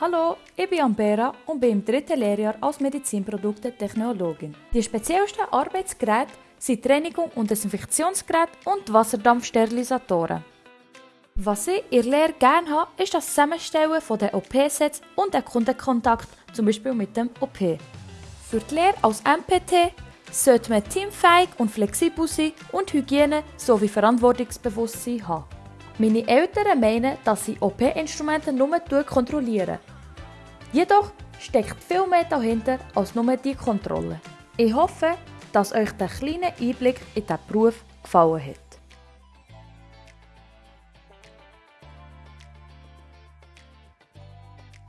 Hallo, ich bin Ambera und bin im dritten Lehrjahr als Medizinprodukte-Technologin. Die speziellsten Arbeitsgeräte sind Reinigung und Desinfektionsgeräte und Wasserdampfsterilisatoren. Was ich in der Lehre gerne habe, ist das Zusammenstellen der OP-Sets und der Kundenkontakt, zum Beispiel mit dem OP. Für die Lehre als MPT sollte man teamfähig und flexibel sein und Hygiene sowie Verantwortungsbewusstsein haben. Meine Eltern meinen, dass sie OP-Instrumente nur kontrollieren. Jedoch steckt viel mehr dahinter als nur die Kontrolle. Ich hoffe, dass euch der kleine Einblick in diesen Beruf gefallen hat.